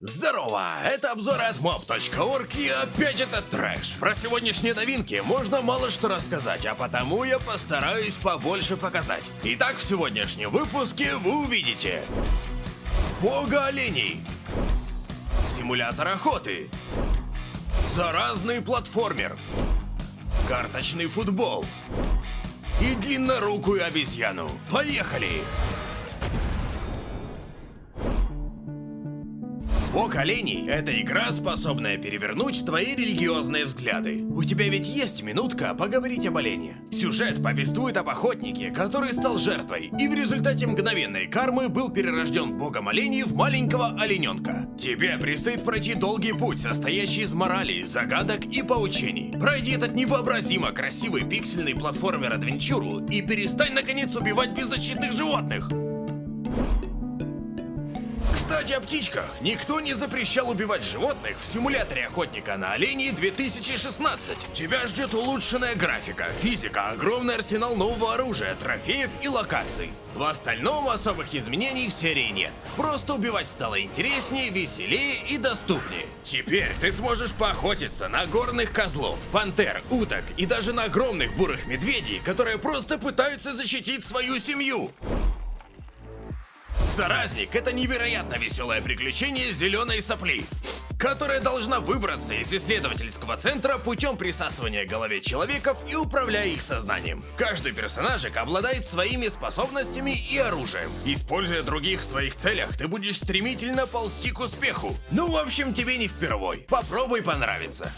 Здорово! Это обзор от mob.org и опять это трэш. Про сегодняшние новинки можно мало что рассказать, а потому я постараюсь побольше показать. Итак, в сегодняшнем выпуске вы увидите Бога оленей Симулятор охоты Заразный платформер Карточный футбол И длиннорукую обезьяну. Поехали! Бог оленей — это игра, способная перевернуть твои религиозные взгляды. У тебя ведь есть минутка поговорить об олене. Сюжет повествует об охотнике, который стал жертвой, и в результате мгновенной кармы был перерожден богом оленей в маленького олененка. Тебе предстоит пройти долгий путь, состоящий из морали, загадок и поучений. Пройди этот невообразимо красивый пиксельный платформер-адвенчуру и перестань наконец убивать беззащитных животных. Кстати, о птичках. Никто не запрещал убивать животных в симуляторе охотника на оленей 2016. Тебя ждет улучшенная графика, физика, огромный арсенал нового оружия, трофеев и локаций. В остальном особых изменений в серии нет. Просто убивать стало интереснее, веселее и доступнее. Теперь ты сможешь поохотиться на горных козлов, пантер, уток и даже на огромных бурых медведей, которые просто пытаются защитить свою семью. Заразник — это невероятно веселое приключение зеленой сопли, которая должна выбраться из исследовательского центра путем присасывания голове человеков и управляя их сознанием. Каждый персонажик обладает своими способностями и оружием. Используя других в своих целях, ты будешь стремительно ползти к успеху. Ну, в общем, тебе не впервой. Попробуй понравится.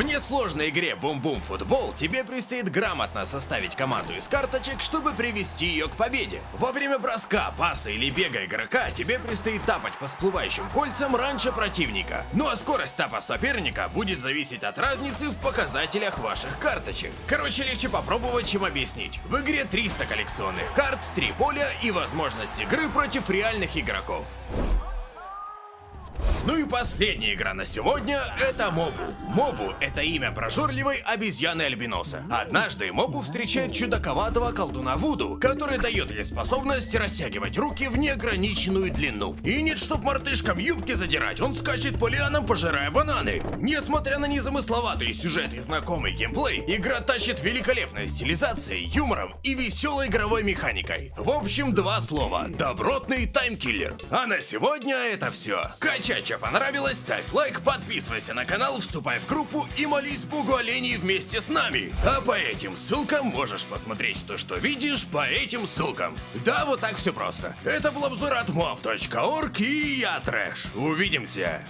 В несложной игре Бум-Бум Футбол тебе предстоит грамотно составить команду из карточек, чтобы привести ее к победе. Во время броска, паса или бега игрока тебе предстоит тапать по всплывающим кольцам раньше противника. Ну а скорость тапа соперника будет зависеть от разницы в показателях ваших карточек. Короче, легче попробовать, чем объяснить. В игре 300 коллекционных карт, 3 поля и возможность игры против реальных игроков. Ну и последняя игра на сегодня — это Мобу. Мобу — это имя прожорливой обезьяны-альбиноса. Однажды Мобу встречает чудаковатого колдуна Вуду, который дает ей способность растягивать руки в неограниченную длину. И нет, чтоб мартышкам юбки задирать, он скачет по лианам, пожирая бананы. Несмотря на незамысловатый сюжет и знакомый геймплей, игра тащит великолепной стилизацией, юмором и веселой игровой механикой. В общем, два слова — добротный таймкиллер. А на сегодня это все. Качать Передача понравилась, ставь лайк, подписывайся на канал, вступай в группу и молись богу оленей вместе с нами. А по этим ссылкам можешь посмотреть то, что видишь по этим ссылкам. Да, вот так все просто. Это был обзор от mob.org и я Трэш. Увидимся.